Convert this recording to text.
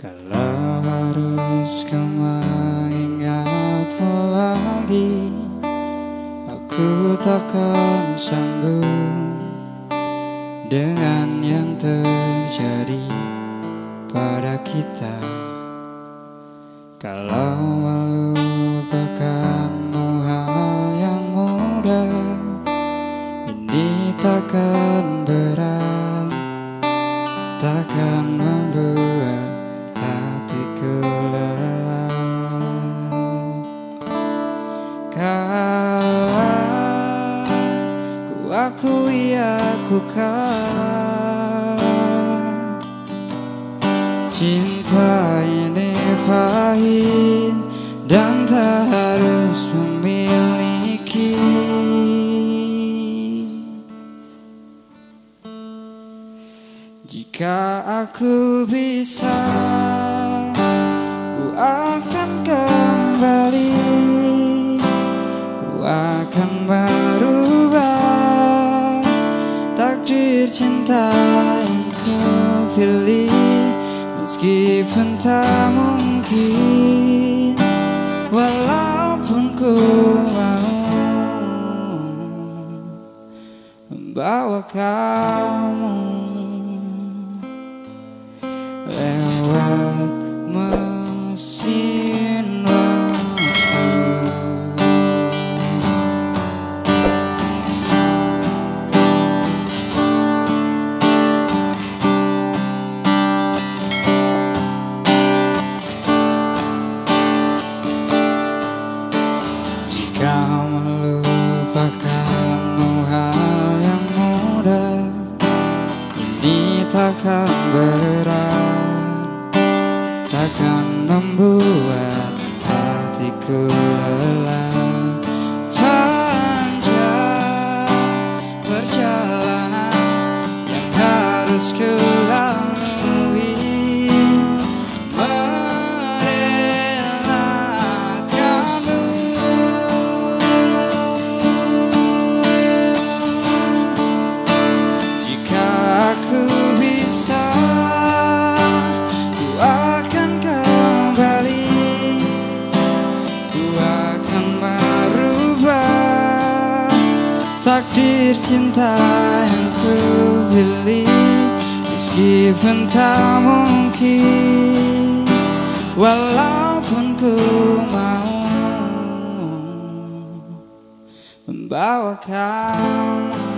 Kalau harus kau mengingatku lagi. Aku takkan sanggup Dengan yang terjadi pada kita. Kalau akui aku kalah. Cinta ini pahit dan tak harus memiliki. Jika aku bisa Ku akan kembali. Ku akan merubah cinta yang kau pilih Meskipun tak mungkin Walaupun ku mau Membawa kamu. Lewat Jika melupakanmu hal yang mudah. Ini takkan berat. Takkan membuat hatiku lelah Takdir cinta yang ku pilih Meskipun tak mungkin Walaupun ku mau Membawa kamu